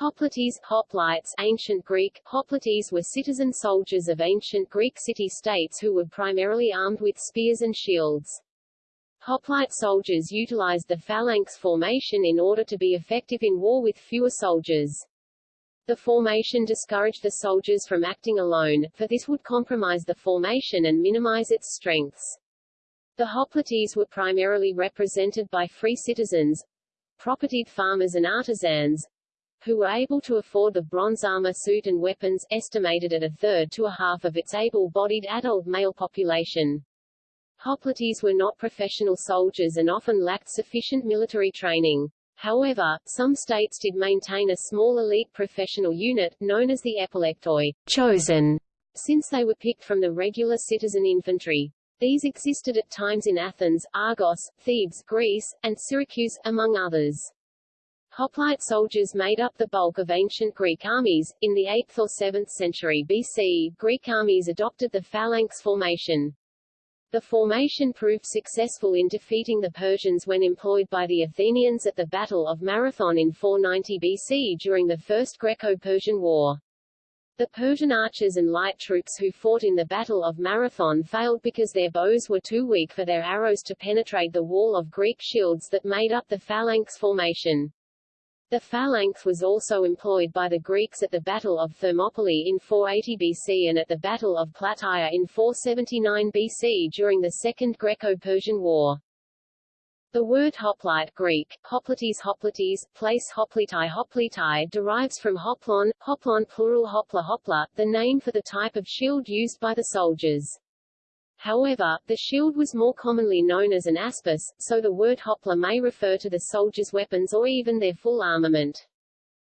Hoplites, hoplites ancient Greek, hoplites were citizen soldiers of ancient Greek city-states who were primarily armed with spears and shields. Hoplite soldiers utilized the phalanx formation in order to be effective in war with fewer soldiers. The formation discouraged the soldiers from acting alone, for this would compromise the formation and minimize its strengths. The hoplites were primarily represented by free citizens, propertied farmers and artisans, who were able to afford the bronze armor suit and weapons, estimated at a third to a half of its able-bodied adult male population. Hoplites were not professional soldiers and often lacked sufficient military training. However, some states did maintain a small elite professional unit, known as the epilektoi, chosen, since they were picked from the regular citizen infantry. These existed at times in Athens, Argos, Thebes, Greece, and Syracuse, among others. Hoplite soldiers made up the bulk of ancient Greek armies. In the 8th or 7th century BC, Greek armies adopted the phalanx formation. The formation proved successful in defeating the Persians when employed by the Athenians at the Battle of Marathon in 490 BC during the First Greco-Persian War. The Persian archers and light troops who fought in the Battle of Marathon failed because their bows were too weak for their arrows to penetrate the wall of Greek shields that made up the phalanx formation. The phalanx was also employed by the Greeks at the Battle of Thermopylae in 480 BC and at the Battle of Plataea in 479 BC during the Second Greco-Persian War. The word hoplite Greek, hoplites hoplites, place hoplitai hoplitai derives from hoplon, hoplon plural hopla hopla, the name for the type of shield used by the soldiers. However, the shield was more commonly known as an aspis, so the word hopla may refer to the soldiers' weapons or even their full armament.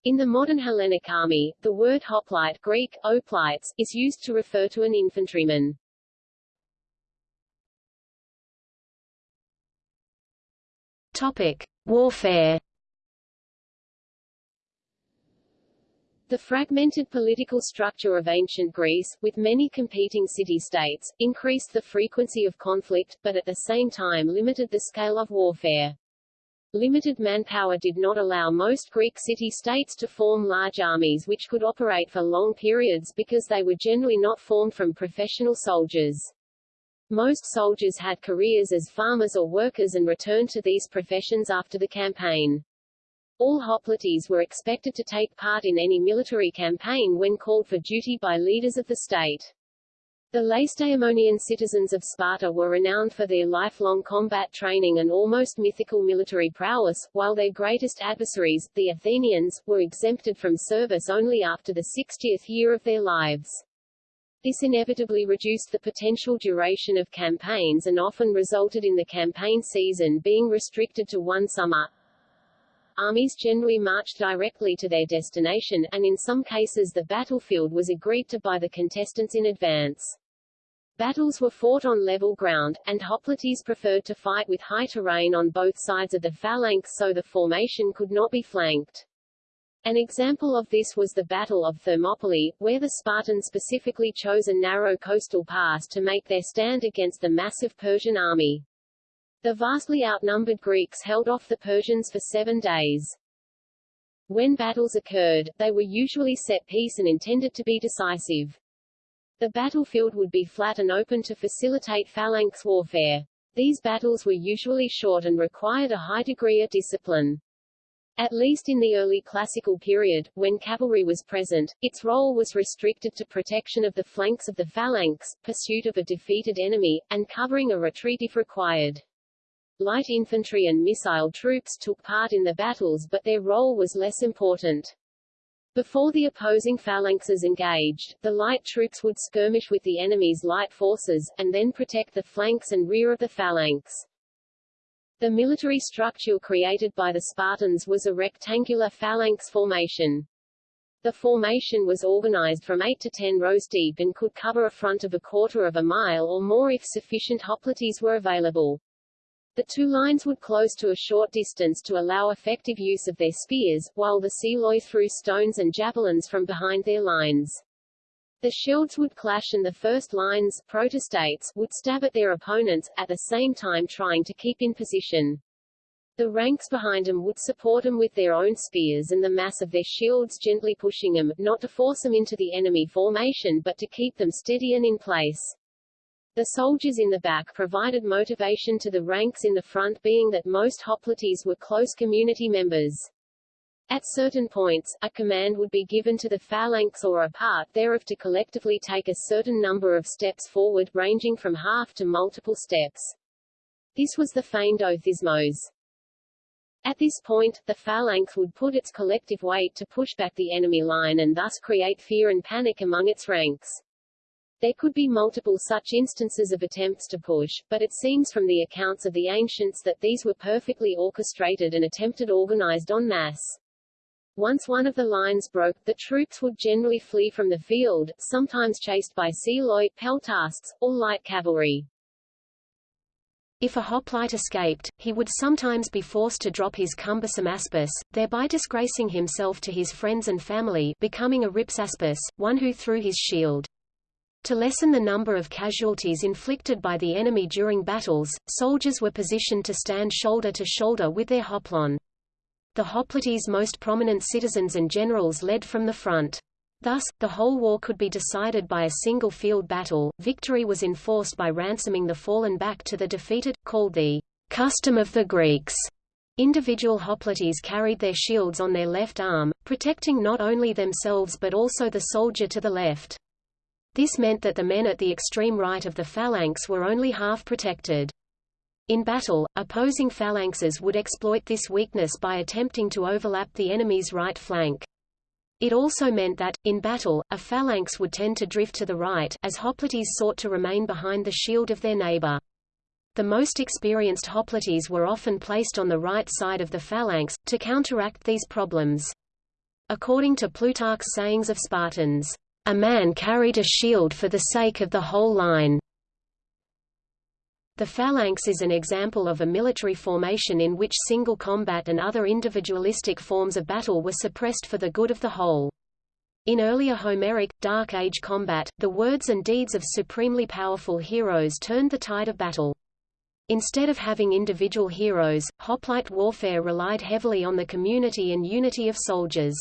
In the modern Hellenic army, the word hoplite Greek, oplites, is used to refer to an infantryman. Topic. Warfare The fragmented political structure of ancient Greece, with many competing city-states, increased the frequency of conflict, but at the same time limited the scale of warfare. Limited manpower did not allow most Greek city-states to form large armies which could operate for long periods because they were generally not formed from professional soldiers. Most soldiers had careers as farmers or workers and returned to these professions after the campaign. All hoplites were expected to take part in any military campaign when called for duty by leaders of the state. The Lacedaemonian citizens of Sparta were renowned for their lifelong combat training and almost mythical military prowess, while their greatest adversaries, the Athenians, were exempted from service only after the 60th year of their lives. This inevitably reduced the potential duration of campaigns and often resulted in the campaign season being restricted to one summer. Armies generally marched directly to their destination, and in some cases the battlefield was agreed to by the contestants in advance. Battles were fought on level ground, and hoplites preferred to fight with high terrain on both sides of the phalanx so the formation could not be flanked. An example of this was the Battle of Thermopylae, where the Spartans specifically chose a narrow coastal pass to make their stand against the massive Persian army. The vastly outnumbered Greeks held off the Persians for seven days. When battles occurred, they were usually set piece and intended to be decisive. The battlefield would be flat and open to facilitate phalanx warfare. These battles were usually short and required a high degree of discipline. At least in the early classical period, when cavalry was present, its role was restricted to protection of the flanks of the phalanx, pursuit of a defeated enemy, and covering a retreat if required. Light infantry and missile troops took part in the battles but their role was less important. Before the opposing phalanxes engaged, the light troops would skirmish with the enemy's light forces, and then protect the flanks and rear of the phalanx. The military structure created by the Spartans was a rectangular phalanx formation. The formation was organized from 8 to 10 rows deep and could cover a front of a quarter of a mile or more if sufficient hoplites were available. The two lines would close to a short distance to allow effective use of their spears, while the psiloi threw stones and javelins from behind their lines. The shields would clash and the first lines protostates would stab at their opponents, at the same time trying to keep in position. The ranks behind them would support them with their own spears and the mass of their shields gently pushing them, not to force them into the enemy formation but to keep them steady and in place. The soldiers in the back provided motivation to the ranks in the front being that most hoplites were close community members. At certain points, a command would be given to the phalanx or a part thereof to collectively take a certain number of steps forward ranging from half to multiple steps. This was the feigned othismos. At this point, the phalanx would put its collective weight to push back the enemy line and thus create fear and panic among its ranks. There could be multiple such instances of attempts to push, but it seems from the accounts of the ancients that these were perfectly orchestrated and attempted organized en masse. Once one of the lines broke, the troops would generally flee from the field, sometimes chased by psiloi, peltasts, or light cavalry. If a hoplite escaped, he would sometimes be forced to drop his cumbersome aspis, thereby disgracing himself to his friends and family becoming a rhipsaspis, one who threw his shield. To lessen the number of casualties inflicted by the enemy during battles, soldiers were positioned to stand shoulder to shoulder with their hoplon. The hoplites' most prominent citizens and generals led from the front. Thus, the whole war could be decided by a single field battle. Victory was enforced by ransoming the fallen back to the defeated, called the custom of the Greeks. Individual hoplites carried their shields on their left arm, protecting not only themselves but also the soldier to the left. This meant that the men at the extreme right of the phalanx were only half protected. In battle, opposing phalanxes would exploit this weakness by attempting to overlap the enemy's right flank. It also meant that, in battle, a phalanx would tend to drift to the right as hoplites sought to remain behind the shield of their neighbor. The most experienced hoplites were often placed on the right side of the phalanx, to counteract these problems. According to Plutarch's sayings of Spartans, a man carried a shield for the sake of the whole line. The phalanx is an example of a military formation in which single combat and other individualistic forms of battle were suppressed for the good of the whole. In earlier Homeric, Dark Age combat, the words and deeds of supremely powerful heroes turned the tide of battle. Instead of having individual heroes, hoplite warfare relied heavily on the community and unity of soldiers.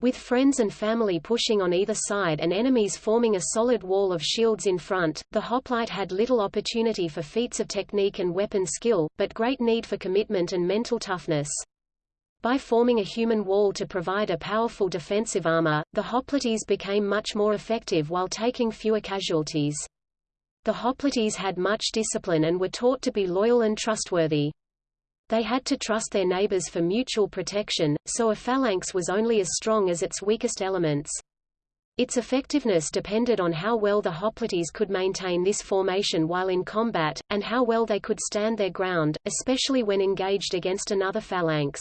With friends and family pushing on either side and enemies forming a solid wall of shields in front, the hoplite had little opportunity for feats of technique and weapon skill, but great need for commitment and mental toughness. By forming a human wall to provide a powerful defensive armor, the hoplites became much more effective while taking fewer casualties. The hoplites had much discipline and were taught to be loyal and trustworthy. They had to trust their neighbors for mutual protection, so a phalanx was only as strong as its weakest elements. Its effectiveness depended on how well the hoplites could maintain this formation while in combat, and how well they could stand their ground, especially when engaged against another phalanx.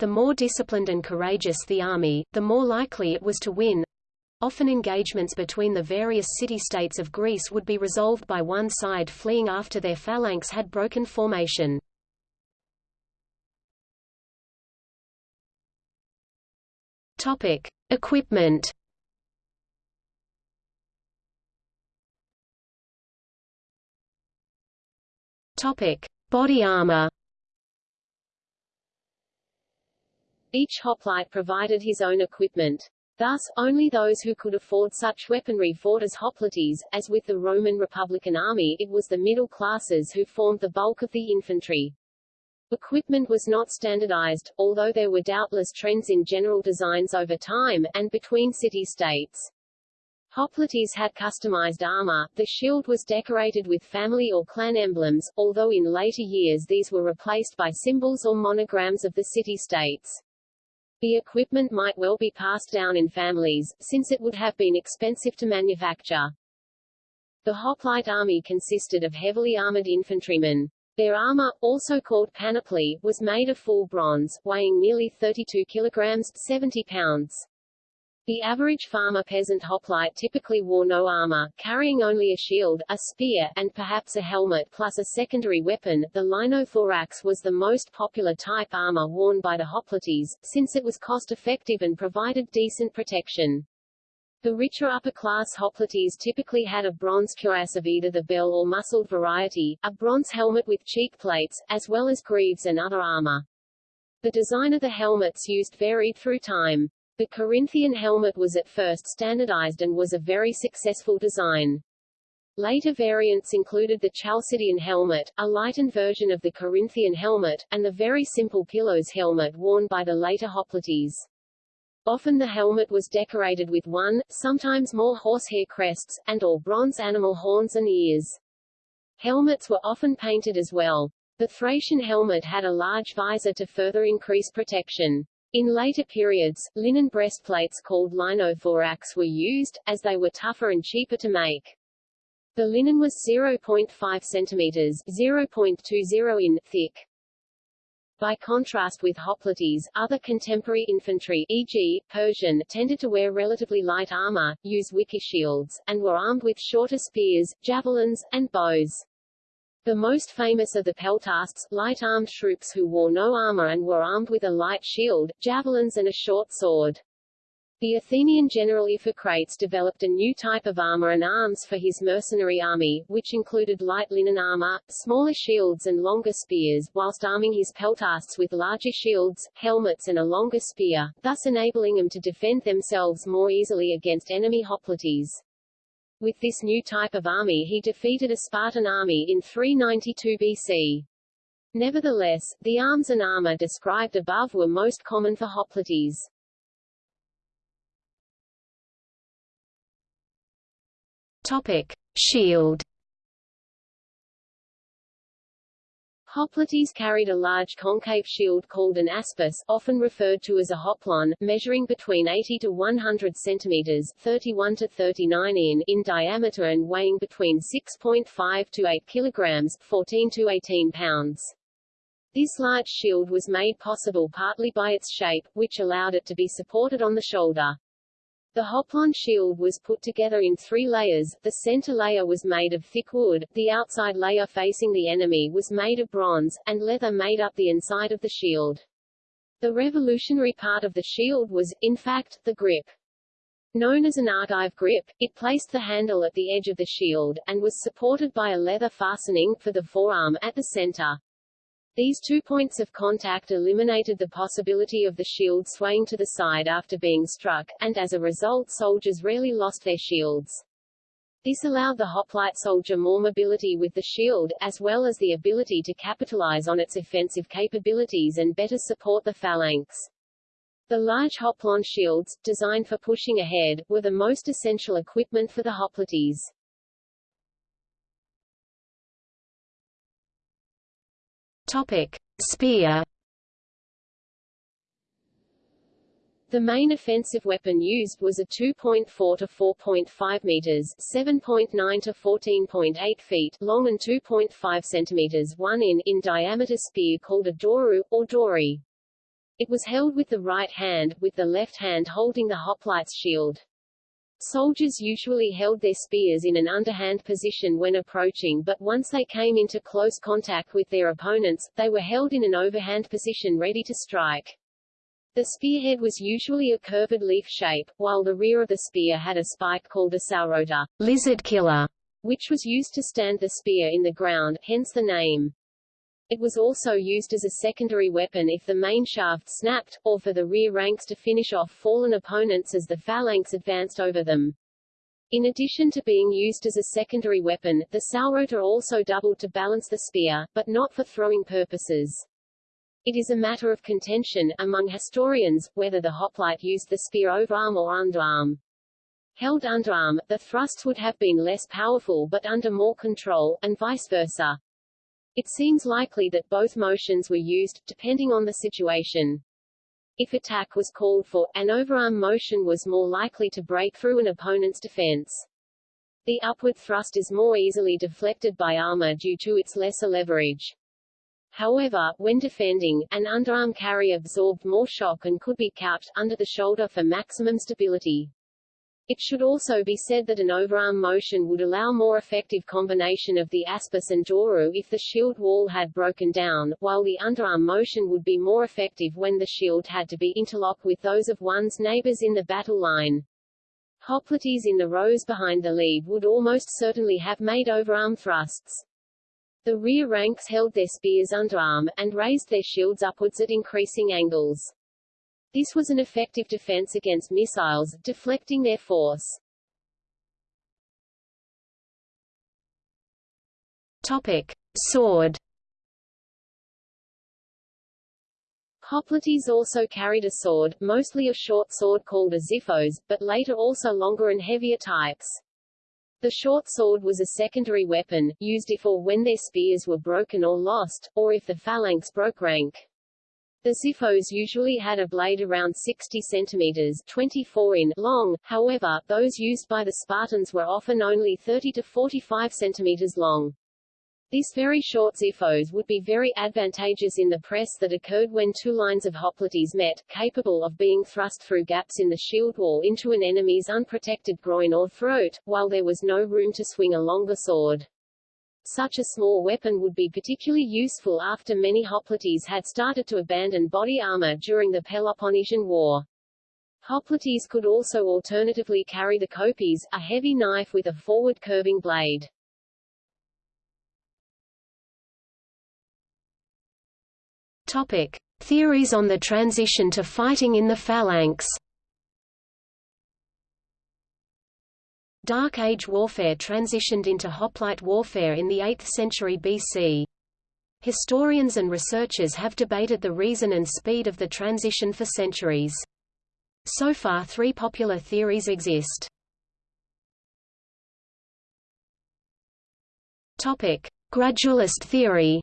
The more disciplined and courageous the army, the more likely it was to win. Often engagements between the various city-states of Greece would be resolved by one side fleeing after their phalanx had broken formation. Topic: Equipment. Topic: Body armor. Each hoplite provided his own equipment. Thus, only those who could afford such weaponry fought as hoplites, as with the Roman Republican army it was the middle classes who formed the bulk of the infantry. Equipment was not standardized, although there were doubtless trends in general designs over time, and between city-states. Hoplites had customized armor, the shield was decorated with family or clan emblems, although in later years these were replaced by symbols or monograms of the city-states. The equipment might well be passed down in families, since it would have been expensive to manufacture. The hoplite army consisted of heavily armored infantrymen, their armor, also called panoply, was made of full bronze, weighing nearly 32 kilograms 70 pounds. The average farmer peasant hoplite typically wore no armor, carrying only a shield, a spear, and perhaps a helmet plus a secondary weapon. The linothorax was the most popular type armor worn by the hoplites, since it was cost-effective and provided decent protection. The richer upper-class hoplites typically had a bronze cuirass of either the bell or muscled variety, a bronze helmet with cheek plates, as well as greaves and other armor. The design of the helmets used varied through time. The Corinthian helmet was at first standardized and was a very successful design. Later variants included the Chalcidian helmet, a lightened version of the Corinthian helmet, and the very simple pilos helmet worn by the later hoplites. Often the helmet was decorated with one, sometimes more horsehair crests, and or bronze animal horns and ears. Helmets were often painted as well. The Thracian helmet had a large visor to further increase protection. In later periods, linen breastplates called linothorax were used, as they were tougher and cheaper to make. The linen was 0.5 centimeters 0.20 in thick. By contrast with hoplites, other contemporary infantry e.g., Persian tended to wear relatively light armor, use wicker shields, and were armed with shorter spears, javelins, and bows. The most famous of the peltasts, light-armed troops who wore no armor and were armed with a light shield, javelins and a short sword. The Athenian general Iphicrates developed a new type of armor and arms for his mercenary army, which included light linen armor, smaller shields and longer spears, whilst arming his peltasts with larger shields, helmets and a longer spear, thus enabling them to defend themselves more easily against enemy hoplites. With this new type of army he defeated a Spartan army in 392 BC. Nevertheless, the arms and armor described above were most common for hoplites. Topic: Shield. Hoplites carried a large concave shield called an aspis, often referred to as a hoplon, measuring between 80 to 100 centimeters 31 to 39 in, in diameter and weighing between 6.5 to 8 kilograms 14 to 18 pounds. This large shield was made possible partly by its shape, which allowed it to be supported on the shoulder. The Hoplon shield was put together in three layers, the center layer was made of thick wood, the outside layer facing the enemy was made of bronze, and leather made up the inside of the shield. The revolutionary part of the shield was, in fact, the grip. Known as an argive grip, it placed the handle at the edge of the shield, and was supported by a leather fastening, for the forearm, at the center. These two points of contact eliminated the possibility of the shield swaying to the side after being struck, and as a result soldiers rarely lost their shields. This allowed the hoplite soldier more mobility with the shield, as well as the ability to capitalize on its offensive capabilities and better support the phalanx. The large hoplon shields, designed for pushing ahead, were the most essential equipment for the hoplites. Topic: Spear. The main offensive weapon used was a 2.4 to 4.5 meters (7.9 to 14.8 feet) long and 2.5 centimeters 1 in in diameter spear called a doru or dori. It was held with the right hand, with the left hand holding the hoplite's shield. Soldiers usually held their spears in an underhand position when approaching but once they came into close contact with their opponents, they were held in an overhand position ready to strike. The spearhead was usually a curved leaf shape, while the rear of the spear had a spike called a sauroter lizard killer, which was used to stand the spear in the ground, hence the name. It was also used as a secondary weapon if the main shaft snapped, or for the rear ranks to finish off fallen opponents as the phalanx advanced over them. In addition to being used as a secondary weapon, the sauroter also doubled to balance the spear, but not for throwing purposes. It is a matter of contention, among historians, whether the hoplite used the spear overarm or underarm. Held underarm, the thrusts would have been less powerful but under more control, and vice versa. It seems likely that both motions were used, depending on the situation. If attack was called for, an overarm motion was more likely to break through an opponent's defense. The upward thrust is more easily deflected by armor due to its lesser leverage. However, when defending, an underarm carry absorbed more shock and could be couched under the shoulder for maximum stability. It should also be said that an overarm motion would allow more effective combination of the aspis and doru if the shield wall had broken down, while the underarm motion would be more effective when the shield had to be interlocked with those of one's neighbors in the battle line. Hoplites in the rows behind the lead would almost certainly have made overarm thrusts. The rear ranks held their spears underarm, and raised their shields upwards at increasing angles. This was an effective defense against missiles, deflecting their force. Topic. Sword Hoplites also carried a sword, mostly a short sword called a xiphos, but later also longer and heavier types. The short sword was a secondary weapon, used if or when their spears were broken or lost, or if the phalanx broke rank. The xiphos usually had a blade around 60 centimeters 24 in long, however, those used by the Spartans were often only 30 to 45 centimeters long. This very short xiphos would be very advantageous in the press that occurred when two lines of hoplites met, capable of being thrust through gaps in the shield wall into an enemy's unprotected groin or throat, while there was no room to swing a longer sword. Such a small weapon would be particularly useful after many hoplites had started to abandon body armor during the Peloponnesian War. Hoplites could also alternatively carry the kopis, a heavy knife with a forward curving blade. Topic: Theories on the transition to fighting in the phalanx. Dark Age warfare transitioned into hoplite warfare in the 8th century BC. Historians and researchers have debated the reason and speed of the transition for centuries. So far three popular theories exist. Gradualist theory.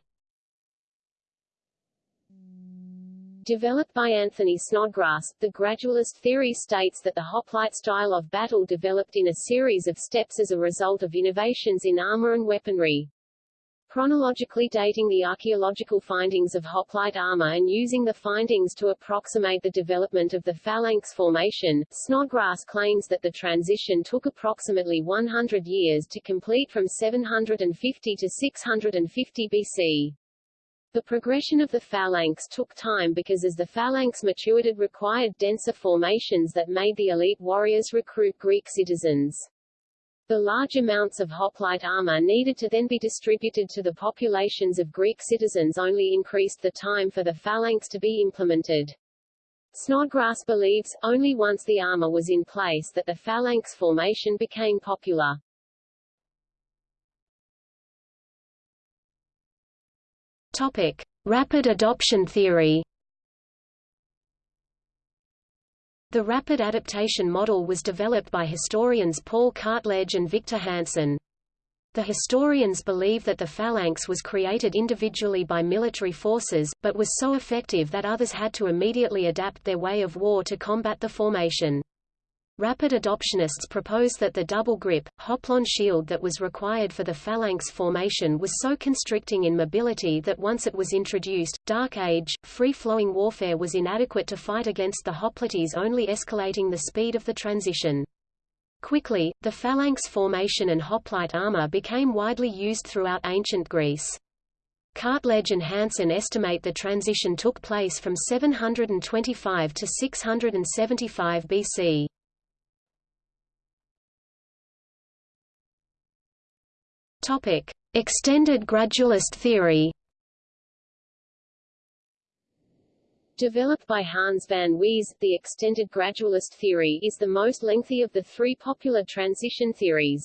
Developed by Anthony Snodgrass, the gradualist theory states that the hoplite style of battle developed in a series of steps as a result of innovations in armor and weaponry. Chronologically dating the archaeological findings of hoplite armor and using the findings to approximate the development of the phalanx formation, Snodgrass claims that the transition took approximately 100 years to complete from 750 to 650 BC. The progression of the phalanx took time because as the phalanx matured it required denser formations that made the elite warriors recruit Greek citizens. The large amounts of hoplite armor needed to then be distributed to the populations of Greek citizens only increased the time for the phalanx to be implemented. Snodgrass believes, only once the armor was in place that the phalanx formation became popular. Topic: Rapid adoption theory. The rapid adaptation model was developed by historians Paul Cartledge and Victor Hanson. The historians believe that the phalanx was created individually by military forces, but was so effective that others had to immediately adapt their way of war to combat the formation. Rapid adoptionists propose that the double grip, hoplon shield that was required for the phalanx formation was so constricting in mobility that once it was introduced, Dark Age, free-flowing warfare was inadequate to fight against the hoplites only escalating the speed of the transition. Quickly, the phalanx formation and hoplite armor became widely used throughout ancient Greece. Cartledge and Hanson estimate the transition took place from 725 to 675 BC. Topic: Extended gradualist theory. Developed by Hans van Wees, the extended gradualist theory is the most lengthy of the three popular transition theories.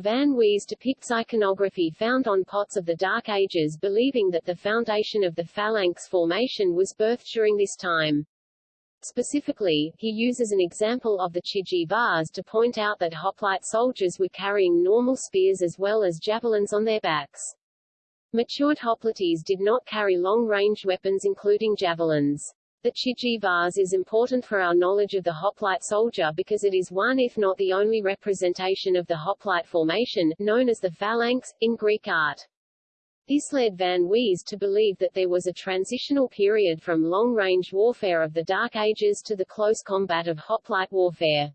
Van Wees depicts iconography found on pots of the Dark Ages believing that the foundation of the phalanx formation was birthed during this time. Specifically, he uses an example of the Chigi vase to point out that hoplite soldiers were carrying normal spears as well as javelins on their backs. Matured hoplites did not carry long-range weapons including javelins. The Chigi vase is important for our knowledge of the hoplite soldier because it is one if not the only representation of the hoplite formation, known as the phalanx, in Greek art. This led Van Wees to believe that there was a transitional period from long-range warfare of the Dark Ages to the close combat of hoplite warfare.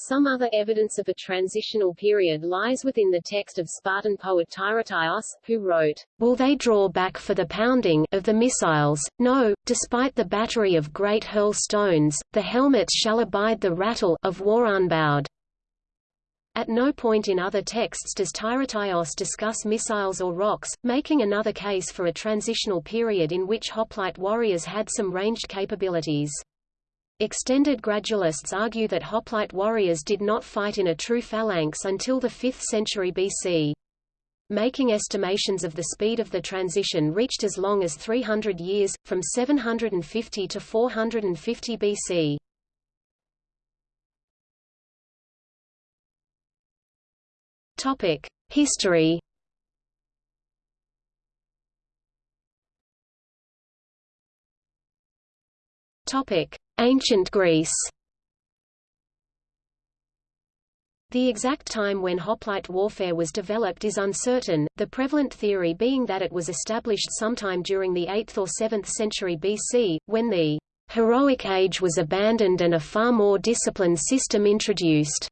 Some other evidence of a transitional period lies within the text of Spartan poet Tyrtaeus, who wrote, Will they draw back for the pounding of the missiles? No, despite the battery of great hurl stones, the helmets shall abide the rattle of war unbowed. At no point in other texts does Tyrtaeus discuss missiles or rocks, making another case for a transitional period in which hoplite warriors had some ranged capabilities. Extended gradualists argue that hoplite warriors did not fight in a true phalanx until the 5th century BC. Making estimations of the speed of the transition reached as long as 300 years, from 750 to 450 BC. History Ancient Greece. The exact time when hoplite warfare was developed is uncertain, the prevalent theory being that it was established sometime during the 8th or 7th century BC, when the heroic age was abandoned and a far more disciplined system introduced,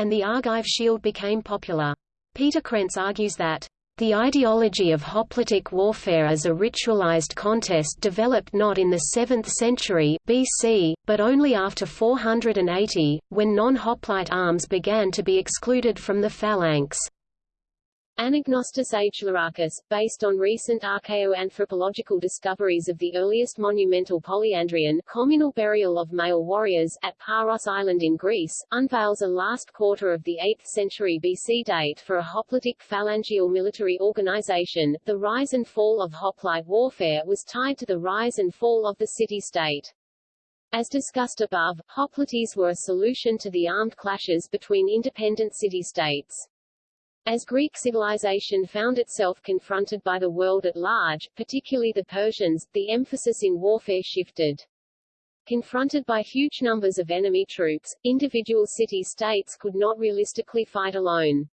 and the Argive shield became popular. Peter Krentz argues that the ideology of hoplitic warfare as a ritualized contest developed not in the 7th century BC, but only after 480, when non-hoplite arms began to be excluded from the phalanx. Anagnostos H. Larakis, based on recent archaeoanthropological discoveries of the earliest monumental polyandrion communal burial of male warriors at Paros Island in Greece, unveils a last quarter of the 8th century BC date for a hoplitic phalangeal military organization. The rise and fall of hoplite warfare was tied to the rise and fall of the city-state. As discussed above, hoplites were a solution to the armed clashes between independent city-states. As Greek civilization found itself confronted by the world at large, particularly the Persians, the emphasis in warfare shifted. Confronted by huge numbers of enemy troops, individual city-states could not realistically fight alone.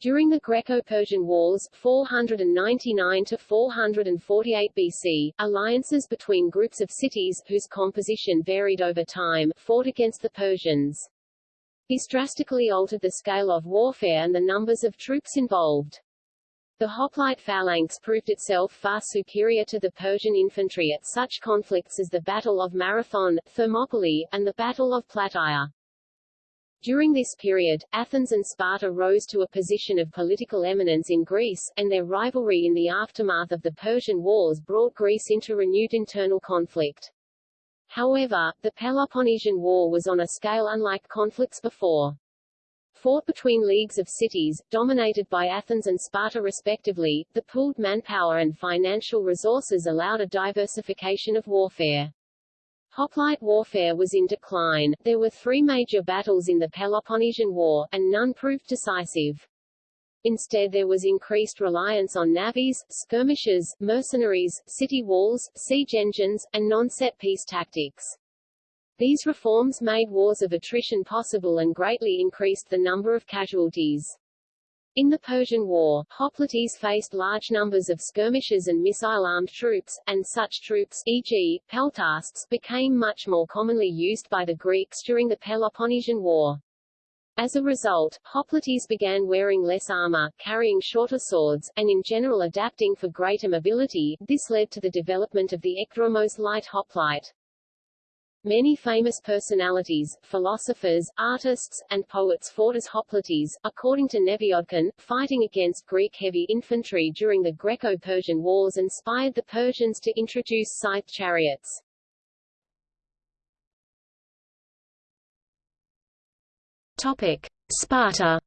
During the Greco-Persian Wars 499 to 448 BC, alliances between groups of cities, whose composition varied over time, fought against the Persians. This drastically altered the scale of warfare and the numbers of troops involved. The hoplite phalanx proved itself far superior to the Persian infantry at such conflicts as the Battle of Marathon, Thermopylae, and the Battle of Plataea. During this period, Athens and Sparta rose to a position of political eminence in Greece, and their rivalry in the aftermath of the Persian Wars brought Greece into renewed internal conflict. However, the Peloponnesian War was on a scale unlike conflicts before. Fought between leagues of cities, dominated by Athens and Sparta respectively, the pooled manpower and financial resources allowed a diversification of warfare. Hoplite warfare was in decline, there were three major battles in the Peloponnesian War, and none proved decisive. Instead there was increased reliance on navies, skirmishes, mercenaries, city walls, siege engines, and non-set piece tactics. These reforms made wars of attrition possible and greatly increased the number of casualties. In the Persian War, hoplites faced large numbers of skirmishers and missile-armed troops, and such troops e.g., peltasts became much more commonly used by the Greeks during the Peloponnesian War. As a result, hoplites began wearing less armor, carrying shorter swords, and in general adapting for greater mobility. This led to the development of the ekdromos light hoplite. Many famous personalities, philosophers, artists, and poets fought as hoplites. According to Nefiodkin, fighting against Greek heavy infantry during the Greco-Persian Wars inspired the Persians to introduce scythe chariots. Topic: Sparta.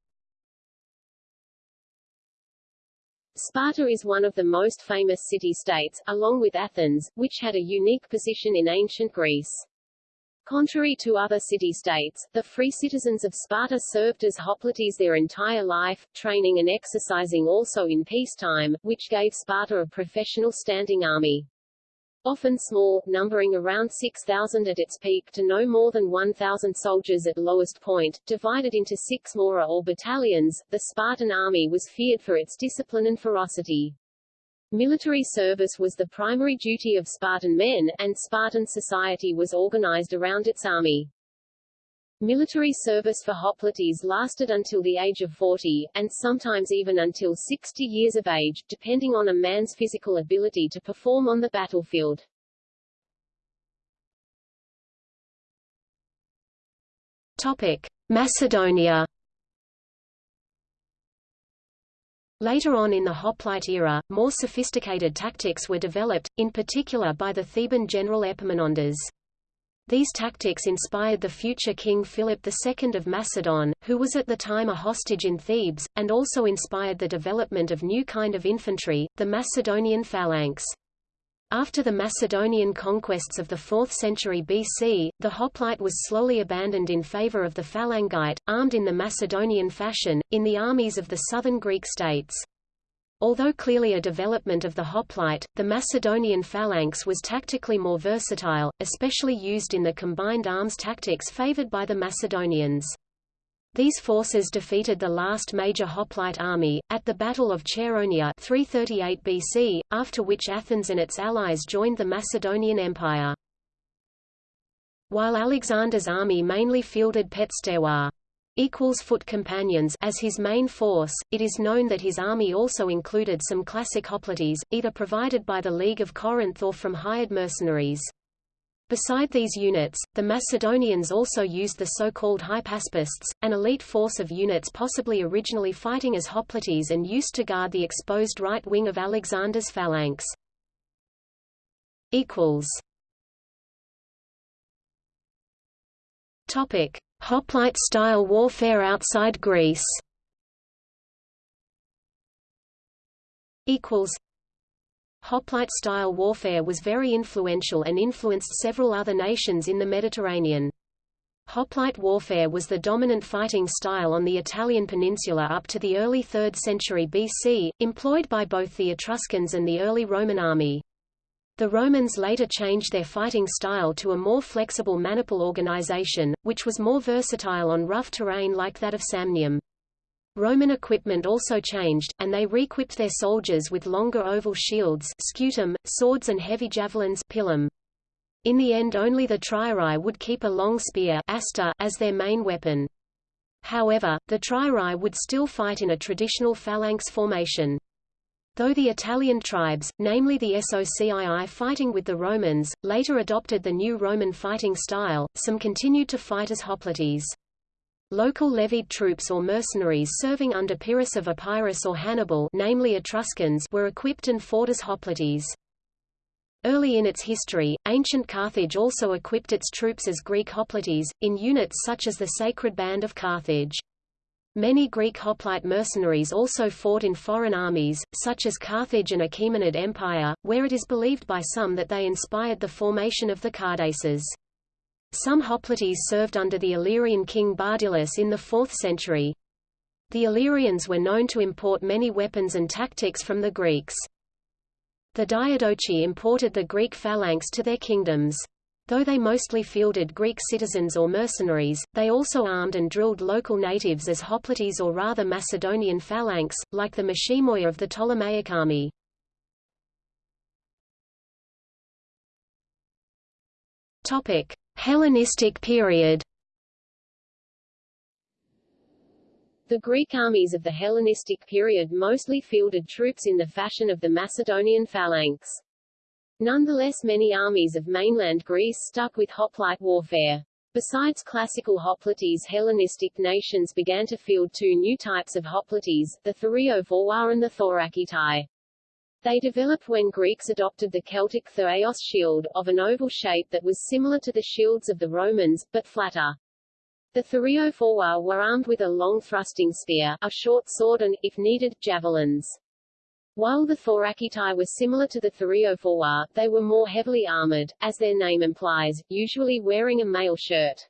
Sparta is one of the most famous city-states, along with Athens, which had a unique position in ancient Greece. Contrary to other city-states, the free citizens of Sparta served as hoplites their entire life, training and exercising also in peacetime, which gave Sparta a professional standing army. Often small, numbering around 6,000 at its peak to no more than 1,000 soldiers at lowest point, divided into six mora or battalions, the Spartan army was feared for its discipline and ferocity. Military service was the primary duty of Spartan men, and Spartan society was organized around its army. Military service for hoplites lasted until the age of 40, and sometimes even until 60 years of age, depending on a man's physical ability to perform on the battlefield. Topic. Macedonia Later on in the hoplite era, more sophisticated tactics were developed, in particular by the Theban general Epaminondas. These tactics inspired the future king Philip II of Macedon, who was at the time a hostage in Thebes, and also inspired the development of new kind of infantry, the Macedonian phalanx. After the Macedonian conquests of the 4th century BC, the hoplite was slowly abandoned in favor of the phalangite, armed in the Macedonian fashion, in the armies of the southern Greek states. Although clearly a development of the hoplite, the Macedonian phalanx was tactically more versatile, especially used in the combined arms tactics favored by the Macedonians. These forces defeated the last major hoplite army, at the Battle of Chaeronea 338 BC, after which Athens and its allies joined the Macedonian Empire. While Alexander's army mainly fielded pezhetairoi equals foot companions as his main force, it is known that his army also included some classic hoplites, either provided by the League of Corinth or from hired mercenaries. Beside these units, the Macedonians also used the so-called hypaspists, an elite force of units possibly originally fighting as hoplites and used to guard the exposed right wing of Alexander's phalanx. Topic: Hoplite-style warfare outside Greece. Equals Hoplite-style warfare was very influential and influenced several other nations in the Mediterranean. Hoplite warfare was the dominant fighting style on the Italian peninsula up to the early 3rd century BC, employed by both the Etruscans and the early Roman army. The Romans later changed their fighting style to a more flexible maniple organization, which was more versatile on rough terrain like that of Samnium. Roman equipment also changed, and they re-equipped their soldiers with longer oval shields scutum, swords and heavy javelins pilum. In the end only the triarii would keep a long spear hasta as their main weapon. However, the triarii would still fight in a traditional phalanx formation. Though the Italian tribes, namely the Socii fighting with the Romans, later adopted the new Roman fighting style, some continued to fight as hoplites. Local levied troops or mercenaries serving under Pyrrhus of Epirus or Hannibal namely Etruscans were equipped and fought as hoplites. Early in its history, ancient Carthage also equipped its troops as Greek hoplites, in units such as the Sacred Band of Carthage. Many Greek hoplite mercenaries also fought in foreign armies, such as Carthage and Achaemenid Empire, where it is believed by some that they inspired the formation of the Cardaces. Some hoplites served under the Illyrian king Bardylus in the 4th century. The Illyrians were known to import many weapons and tactics from the Greeks. The Diadochi imported the Greek phalanx to their kingdoms. Though they mostly fielded Greek citizens or mercenaries, they also armed and drilled local natives as hoplites or rather Macedonian phalanx, like the Mashimoia of the Ptolemaic army. Hellenistic period The Greek armies of the Hellenistic period mostly fielded troops in the fashion of the Macedonian phalanx. Nonetheless many armies of mainland Greece stuck with hoplite warfare. Besides classical hoplites Hellenistic nations began to field two new types of hoplites, the Thureophoroi and the Thorakitai. They developed when Greeks adopted the Celtic thureos shield, of an oval shape that was similar to the shields of the Romans, but flatter. The Thureophoroi were armed with a long thrusting spear, a short sword and, if needed, javelins. While the Thorakitai were similar to the Thureophoroi, oh they were more heavily armored, as their name implies, usually wearing a mail shirt.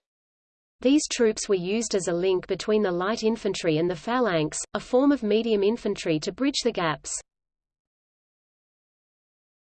These troops were used as a link between the light infantry and the phalanx, a form of medium infantry to bridge the gaps.